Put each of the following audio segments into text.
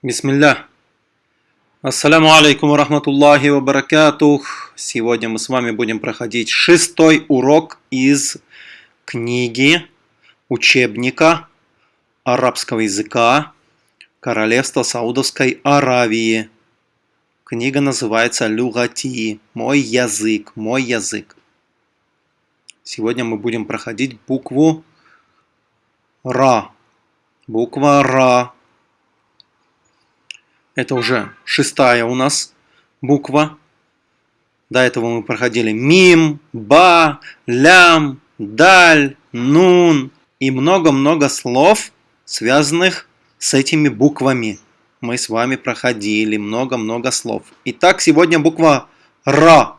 Бисмилля. Ассаляму алейкум рахматуллахи ва баракатух. Сегодня мы с вами будем проходить шестой урок из книги учебника арабского языка Королевства Саудовской Аравии. Книга называется Люгати. Мой язык. Мой язык. Сегодня мы будем проходить букву Ра. Буква Ра. Это уже шестая у нас буква. До этого мы проходили мим, ба, лям, даль, нун и много-много слов, связанных с этими буквами. Мы с вами проходили много-много слов. Итак, сегодня буква Ра.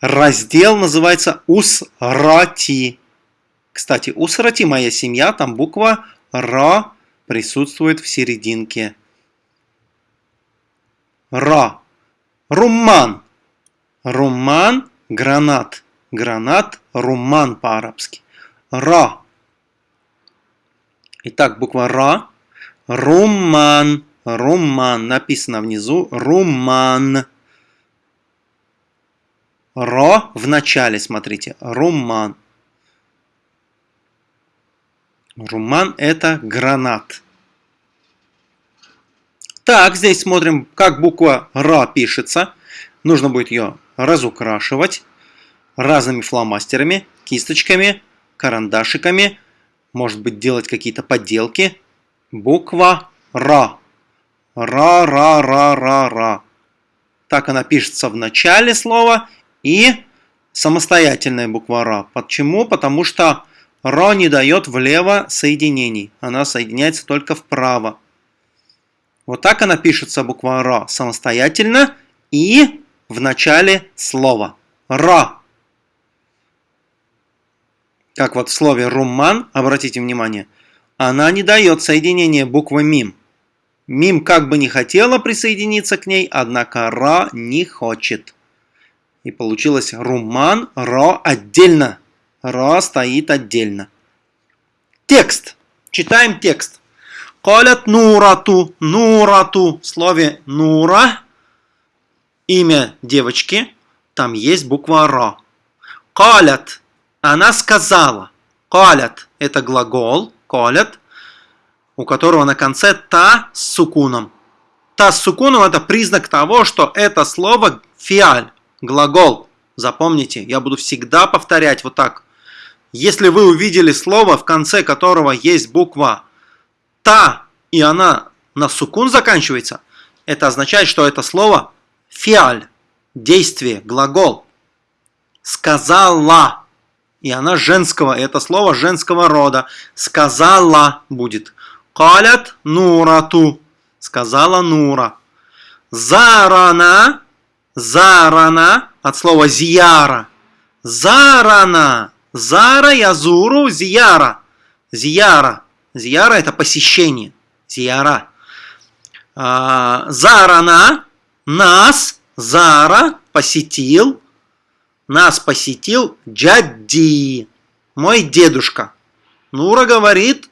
Раздел называется Усрати. Кстати, Усрати, моя семья, там буква Ра присутствует в серединке. Ра. Румман. Румман – гранат. Гранат – румман по-арабски. Ра. Итак, буква Ра. Румман. Румман. Написано внизу. Румман. Ро в начале, смотрите. Румман. Румман – это гранат. Так, здесь смотрим, как буква Ра пишется. Нужно будет ее разукрашивать разными фломастерами, кисточками, карандашиками. Может быть, делать какие-то подделки. Буква Ра. Ра-ра-ра-ра-ра. Так она пишется в начале слова и самостоятельная буква Ра. Почему? Потому что Ра не дает влево соединений. Она соединяется только вправо. Вот так она пишется, буква Ра, самостоятельно и в начале слова. Ра. Как вот в слове румман, обратите внимание, она не дает соединения буквы мим. Мим как бы не хотела присоединиться к ней, однако Ра не хочет. И получилось румман, Ра отдельно. Ра стоит отдельно. Текст. Читаем текст. Калят Нурату. Нурату. В слове Нура имя девочки. Там есть буква Ра. Калят. Она сказала. Калят. Это глагол. Калят. У которого на конце та с сукуном. Та с сукуном это признак того, что это слово фиаль. Глагол. Запомните, я буду всегда повторять вот так. Если вы увидели слово, в конце которого есть буква та, и она на сукун заканчивается, это означает, что это слово фиаль, действие, глагол. Сказала, и она женского, это слово женского рода. Сказала будет. Калят нурату, сказала Нура. Зарана, зарана, от слова зияра. Зарана, зара язуру зияра. Зияра. Зияра это посещение. Зияра. А, Зарана, нас, Зара посетил, нас посетил Джадди, мой дедушка. Нура говорит,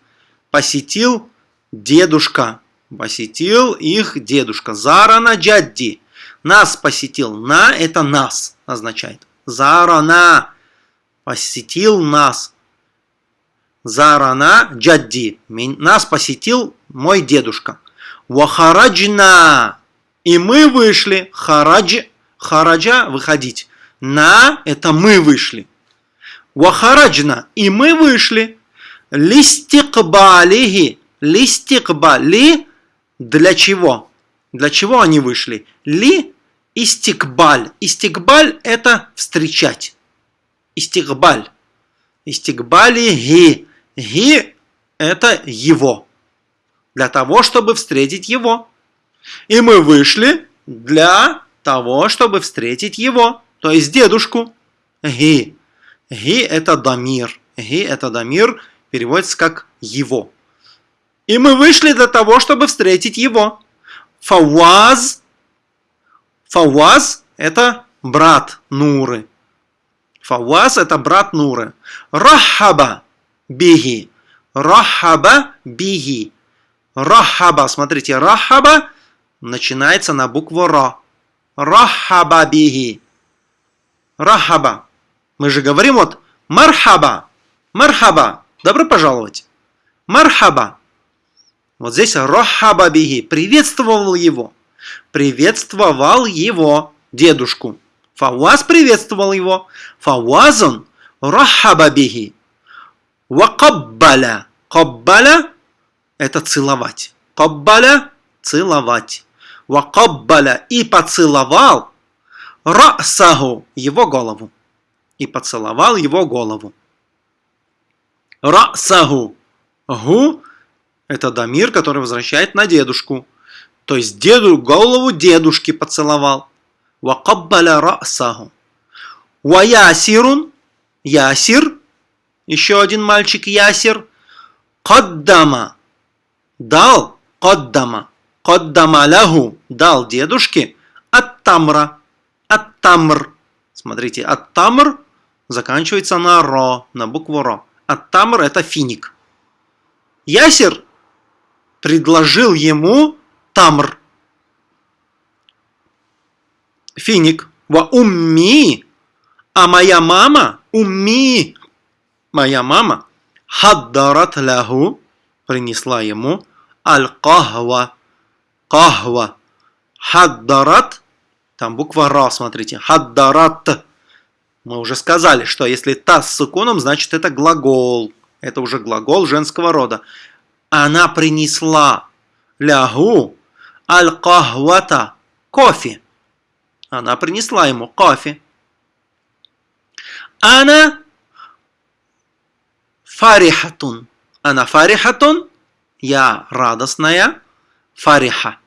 посетил дедушка, посетил их дедушка. Зарана Джадди, нас посетил, на это нас означает. Зарана посетил нас, Зарана джадди. Нас посетил мой дедушка. Вахараджна. И мы вышли. Харадж. Хараджа выходить. На это мы вышли. Вахараджна. И мы вышли. Листикбалихи. Листикбали. Для чего? Для чего они вышли? Ли истикбаль. Истикбаль это встречать. Истикбаль. Истикбалихи. Ги – это его. Для того, чтобы встретить его. И мы вышли для того, чтобы встретить его. То есть дедушку. Ги. Ги – это дамир. Ги – это дамир, переводится как его. И мы вышли для того, чтобы встретить его. Фауаз. Фауаз – это брат Нуры. Фауаз – это брат Нуры. Рахаба бихи. Рахаба бихи. Рахаба. Смотрите, рахаба начинается на букву Ра. Рахаба бихи. Рахаба. Мы же говорим вот мархаба. Мархаба. Добро пожаловать. Мархаба. Вот здесь рахаба бихи. Приветствовал его. Приветствовал его, дедушку. Фауаз приветствовал его. Фауазун рахаба бихи. Вакаббаля. Каббаля – это целовать. Каббаля – целовать. Вакаббаля – и поцеловал расаху – его голову. И поцеловал его голову. Расаху. Гу – это дамир, который возвращает на дедушку. То есть деду, голову дедушки поцеловал. Вакаббаля расаху. Ваясирун – ясир – еще один мальчик Ясир. Каддама. Дал. Каддама. Каддама лаху. Дал дедушке. Ат-тамра. Ат-тамр. Смотрите, ат-тамр заканчивается на ро, на букву ро. Ат-тамр это финик. Ясир предложил ему тамр. Финик. Ва умми. А моя мама, умми, моя мама хаддарат ляху принесла ему аль-кахва. Кахва. Хаддарат, там буква Ра, смотрите, хаддарат. Мы уже сказали, что если та с суконом, значит это глагол. Это уже глагол женского рода. Она принесла лягу аль-кахвата, кофе. Она принесла ему кофе. Она фарихатун. Она фарихатун. Я радостная. Фариха.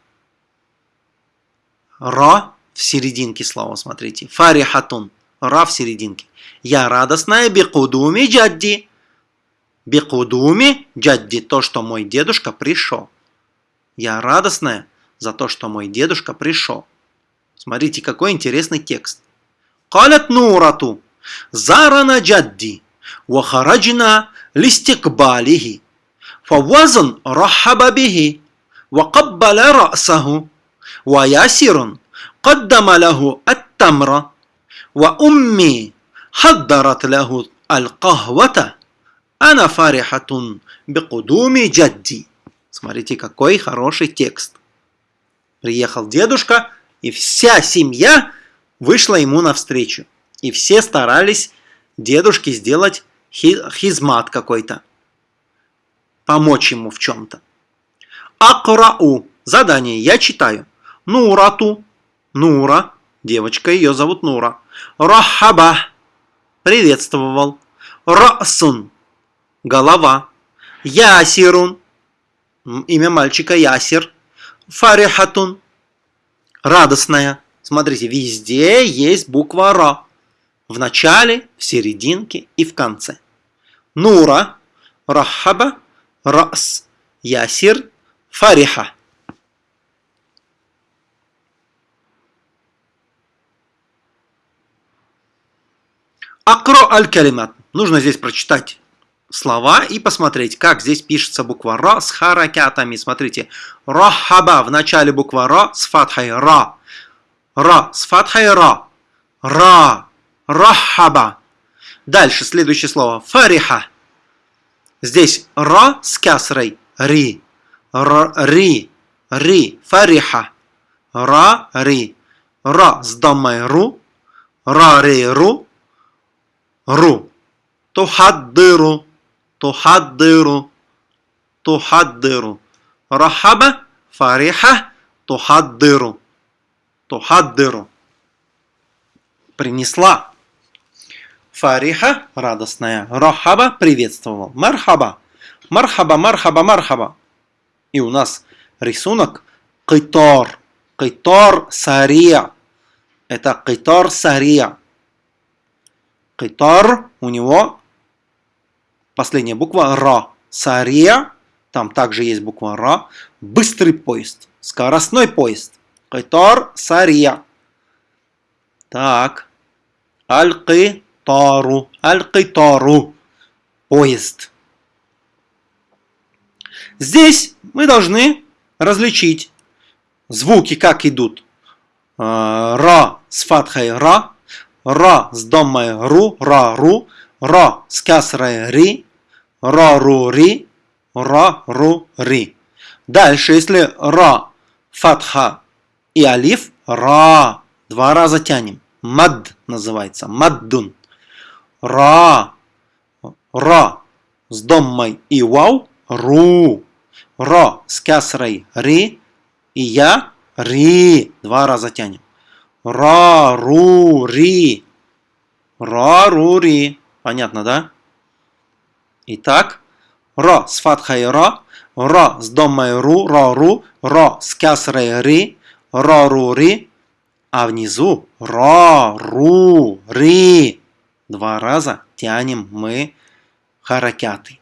Ра в серединке слова, смотрите. Фарихатун. Ра в серединке. Я радостная бикудуми джадди. Бикудуми джадди. То, что мой дедушка пришел. Я радостная за то, что мой дедушка пришел. Смотрите, какой интересный текст. Калят нурату. Зарана джадди. Вахараджина لاستقباله فوزن رحب به وقبل رأسه وياسر قدم له التمر وأمي حضرت له القهوة أنا فرحة بقدوم جدي Смотрите, какой хороший текст. Приехал дедушка, и вся семья вышла ему навстречу. И все старались дедушке сделать хизмат какой-то. Помочь ему в чем-то. Акрау. Задание. Я читаю. Нурату. Нура. Девочка, ее зовут Нура. Рахаба. Приветствовал. Расун. Голова. Ясирун. Имя мальчика Ясир. Фарихатун. Радостная. Смотрите, везде есть буква Ра. В начале, в серединке и в конце. Нура, Рахаба, Рас, Ясир, Фариха. Акро аль-калимат. Нужно здесь прочитать слова и посмотреть, как здесь пишется буква Ра с харакятами. Смотрите, Рахаба в начале буква Ра с фатхой Ра. Ра с фатхой Ра. Ра Рахаба. Дальше следующее слово. Фариха. Здесь ра с кясрой. Ри. Р, ри. Ри. Фариха. Ра, ри. Ра с домой ру. Ра, ри, ру. Ру. Тухаддыру. Тухаддыру. Тухаддыру. Рахаба. Фариха. Тухаддыру. Тухаддыру. Принесла. Фариха – радостная. Рахаба – приветствовал. Мархаба. Мархаба, мархаба, мархаба. И у нас рисунок Китор. Китор Сария. Это Китор Сария. Китор у него последняя буква Ра. Сария, там также есть буква Ра. Быстрый поезд. Скоростной поезд. Китор Сария. Так. Аль-Китор. Тару. Аль-Китару. Поезд. Здесь мы должны различить звуки, как идут. А, ра с фатхой ра, ра с домой ру, ра ру, ра с касрой ри, ра ру ри, ра ру ри. Дальше, если ра, фатха и алиф, ра, два раза тянем. Мад называется, маддун. Ра, ра с доммой и вау, ру. Ра с касрой ри и я ри. Два раза тянем. Ра, ру, ри. Ра, ру, ри. Понятно, да? Итак, ра с фатхой ра, ра с домой ру, ра, ру, ра с касрой ри, ра, ру, ри. А внизу ра, ру, ри. Два раза тянем мы харакяты.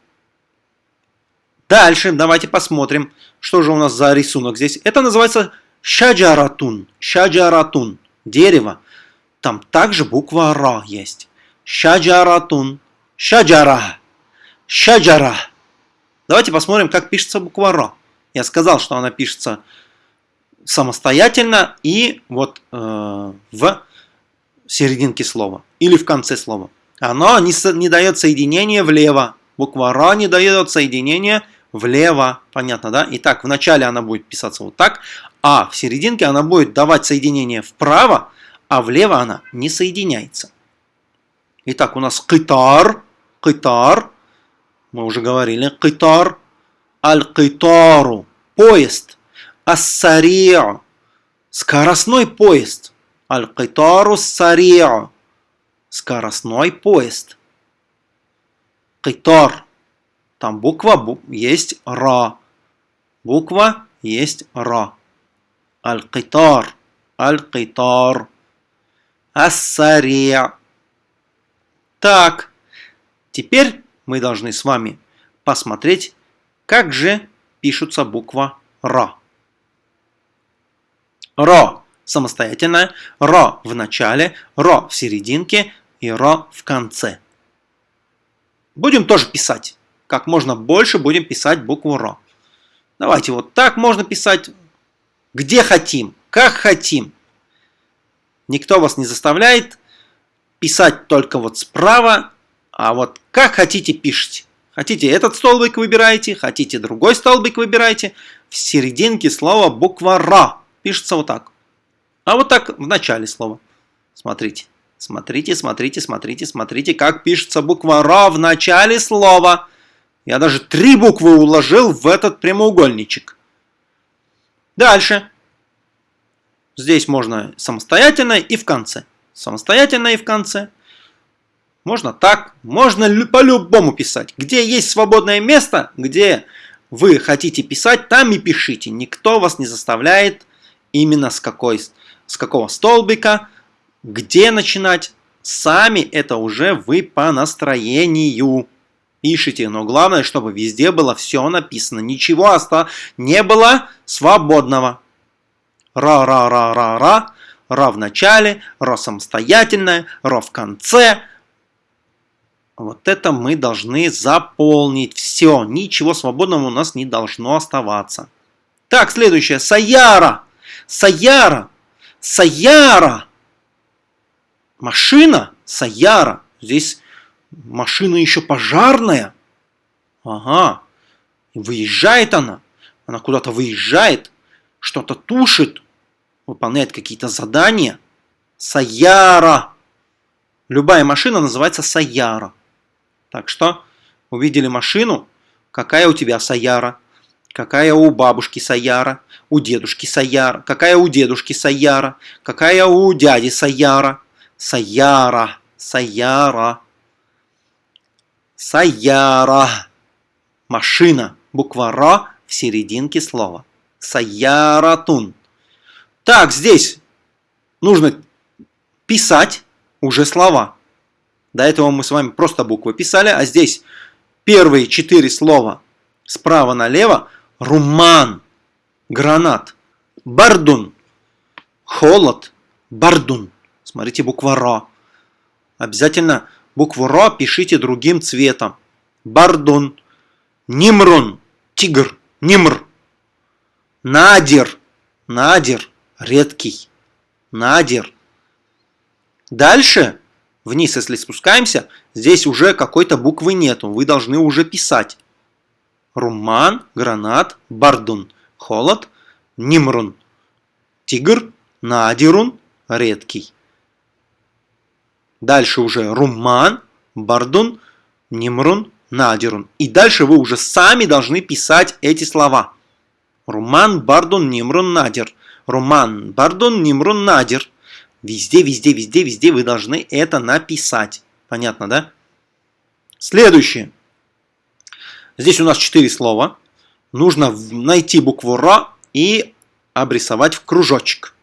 Дальше давайте посмотрим, что же у нас за рисунок здесь. Это называется шаджаратун. Шаджаратун. Дерево. Там также буква Ра есть. Шаджаратун. Шаджара. Шаджара. Давайте посмотрим, как пишется буква Ра. Я сказал, что она пишется самостоятельно и вот э, в серединке слова или в конце слова. Оно не, не дает соединения влево. Буква Ра не дает соединения влево. Понятно, да? Итак, в начале она будет писаться вот так, а в серединке она будет давать соединение вправо, а влево она не соединяется. Итак, у нас китар, китар, мы уже говорили, китар, аль-китару, поезд, ассарио, скоростной поезд, аль-китару сарио, скоростной поезд. Китар, там буква есть Ра. Буква есть Ра. Аль-Китар. Аль-Китар. Ас-Сария. Так, теперь мы должны с вами посмотреть, как же пишутся буква Ра. Ро самостоятельная, Ро в начале, Ро в серединке и Ро в конце. Будем тоже писать как можно больше будем писать букву Р. Давайте вот так можно писать, где хотим, как хотим. Никто вас не заставляет писать только вот справа, а вот как хотите пишите. Хотите этот столбик выбираете, хотите другой столбик выбираете. В серединке слова буква Р пишется вот так. А вот так в начале слова. Смотрите, смотрите, смотрите, смотрите, смотрите, как пишется буква Р в начале слова. Я даже три буквы уложил в этот прямоугольничек. Дальше. Здесь можно самостоятельно и в конце. Самостоятельно и в конце. Можно так, можно по-любому писать. Где есть свободное место, где вы хотите писать, там и пишите. Никто вас не заставляет именно с, какой, с какого столбика, где начинать. Сами это уже вы по настроению пишите, но главное, чтобы везде было все написано, ничего оста не было свободного. Ра-ра-ра-ра-ра, ра в начале, ра самостоятельное, ра в конце. Вот это мы должны заполнить все, ничего свободного у нас не должно оставаться. Так, следующее, Саяра, Саяра, Саяра, машина, Саяра. Здесь машина еще пожарная. Ага. Выезжает она. Она куда-то выезжает, что-то тушит, выполняет какие-то задания. Саяра. Любая машина называется Саяра. Так что, увидели машину, какая у тебя Саяра, какая у бабушки Саяра, у дедушки Саяра, какая у дедушки Саяра, какая у дяди Саяра. Саяра, Саяра. Саяра. Машина. Буква Ра в серединке слова. Саяратун. Так, здесь нужно писать уже слова. До этого мы с вами просто буквы писали, а здесь первые четыре слова справа налево. Руман, гранат, бардун, холод, бардун. Смотрите, буква Ра. Обязательно Букву Ро пишите другим цветом. Бардун. Нимрун. Тигр. Нимр. Надир. Надир. Редкий. Надир. Дальше, вниз, если спускаемся, здесь уже какой-то буквы нету. Вы должны уже писать. Руман, гранат, бардун. Холод, нимрун. Тигр, надирун, редкий. Дальше уже руман, бардун, нимрун, надирун. И дальше вы уже сами должны писать эти слова. Руман, бардун, нимрун, надир. Руман, бардун, нимрун, надир. Везде, везде, везде, везде вы должны это написать. Понятно, да? Следующее. Здесь у нас четыре слова. Нужно найти букву Р и обрисовать в кружочек.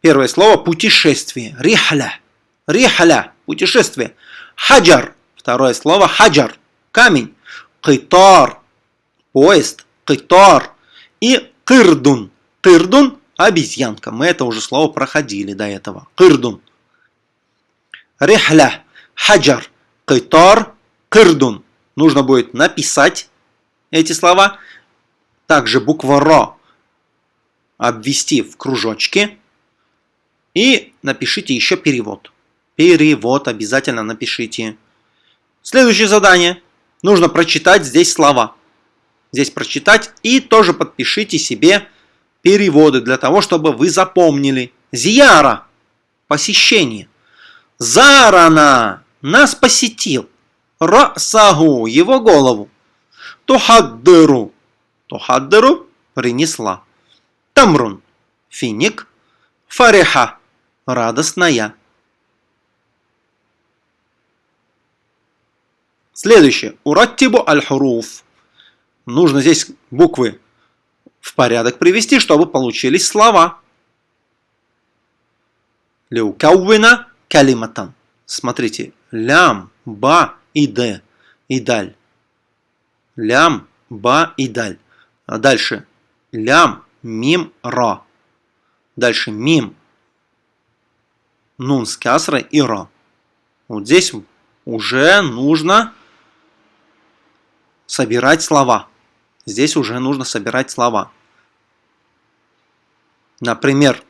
Первое слово – путешествие. Рихля. Рихля – путешествие. Хаджар. Второе слово – хаджар. Камень. Китар. Поезд. Китар. И кырдун. Кырдун – обезьянка. Мы это уже слово проходили до этого. Кырдун. Рихля. Хаджар. Китар. Кырдун. Нужно будет написать эти слова. Также буква Ро обвести в кружочке и напишите еще перевод. Перевод обязательно напишите. Следующее задание. Нужно прочитать здесь слова. Здесь прочитать и тоже подпишите себе переводы для того, чтобы вы запомнили. Зияра – посещение. Зарана – нас посетил. Расагу – его голову. Тухаддыру – тухаддыру – принесла. Тамрун – финик. Фариха радостная. Следующее. Ураттибу аль-хуруф. Нужно здесь буквы в порядок привести, чтобы получились слова. Леукаувина калиматан. Смотрите. Лям, ба и д. И даль. Лям, ба и даль. А дальше. Лям, мим, ра. Дальше мим, нун с касрой и ра. Вот здесь уже нужно собирать слова. Здесь уже нужно собирать слова. Например,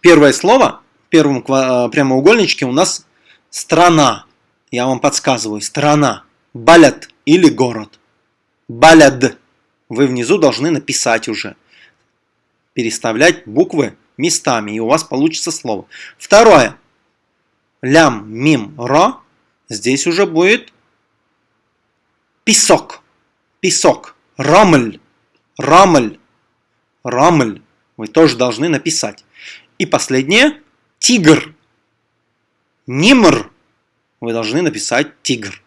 первое слово в первом э, прямоугольничке у нас страна. Я вам подсказываю. Страна. Балят или город. Баляд. Вы внизу должны написать уже. Переставлять буквы местами, и у вас получится слово. Второе. Лям, мим, ро. Здесь уже будет песок. Песок. Рамль. Рамль. Рамль. Вы тоже должны написать. И последнее. Тигр. Нимр. Вы должны написать тигр.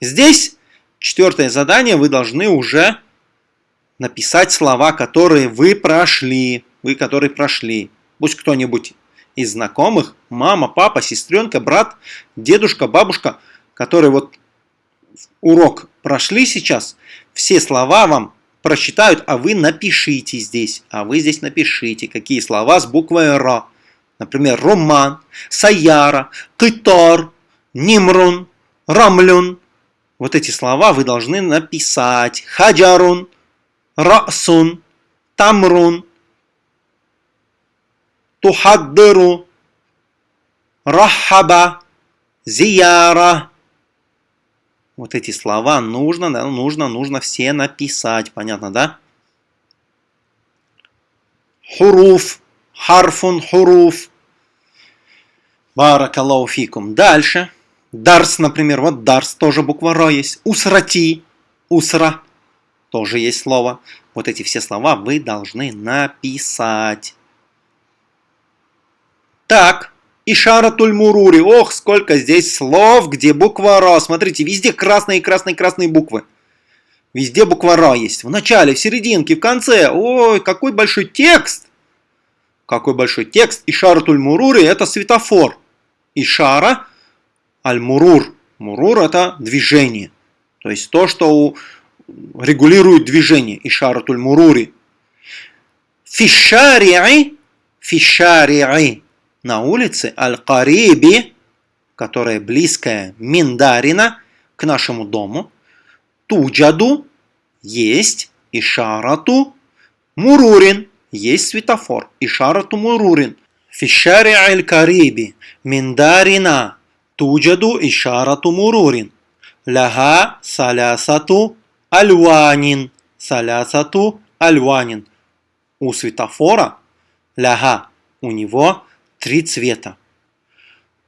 Здесь четвертое задание. Вы должны уже написать слова, которые вы прошли вы, которые прошли. Пусть кто-нибудь из знакомых, мама, папа, сестренка, брат, дедушка, бабушка, которые вот урок прошли сейчас, все слова вам прочитают, а вы напишите здесь. А вы здесь напишите, какие слова с буквой Р. Например, Роман, Саяра, Китар, Нимрун, Рамлюн. Вот эти слова вы должны написать. Хаджарун, Расун, Тамрун, тухаддыру, рахаба, зияра. Вот эти слова нужно, да, нужно, нужно все написать. Понятно, да? Хуруф, харфун, хуруф. Баракаллаху фикум. Дальше. Дарс, например, вот дарс, тоже буква Ро есть. Усрати, усра, тоже есть слово. Вот эти все слова вы должны написать. Так, Ишаратуль Мурури. Ох, сколько здесь слов, где буква Ра. Смотрите, везде красные, красные, красные буквы. Везде буква Ра есть. В начале, в серединке, в конце. Ой, какой большой текст. Какой большой текст. Ишаратуль Мурури это светофор. Ишара аль-Мурур. Мурур это движение. То есть то, что регулирует движение. Ишаратуль Мурури. Фишари'и. Фишари'и на улице Аль-Кариби, которая близкая Миндарина, к нашему дому, туджаду есть ишарату мурурин есть светофор ишарату мурурин في الشارع القريب من دارنا توجد إشارة مرور لها ثلاثة ألوان ثلاثة ألوان у светофора ляга у него три цвета.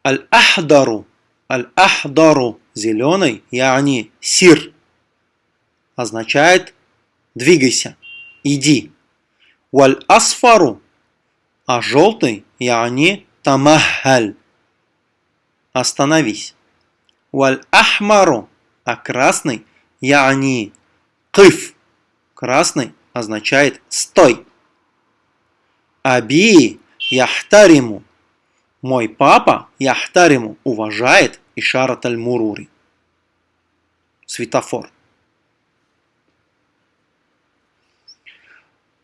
Аль-Ахдару, Аль-Ахдару, зеленый, яни сир, означает двигайся, иди. Валь-Асфару, а желтый, яни тамахаль, остановись. Валь-Ахмару, а красный, яни кыф, красный означает стой. Аби яхтариму. Мой папа яхтариму уважает Ишарат аль-Мурури. Светофор.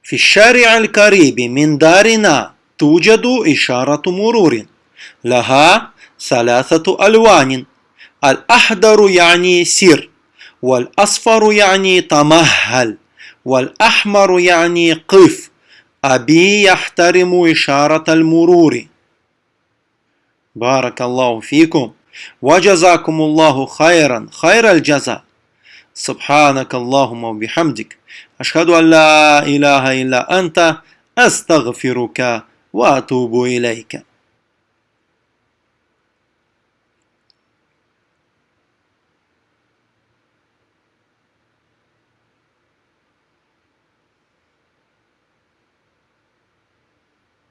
في الشارع القريب من دارنا توجد إشارة مرور لها ثلاثة ألوان. الأحضر يعني سير والأصفر يعني تمهل والأحمر يعني قف. أبي يحترم إشارة المرور. بارك الله فيكم. وجزاكم الله خيرا خير الجزاء. سبحانك اللهم وبحمدك. أشهد أن لا إله إلا أنت أستغفرك وأتوب إليك.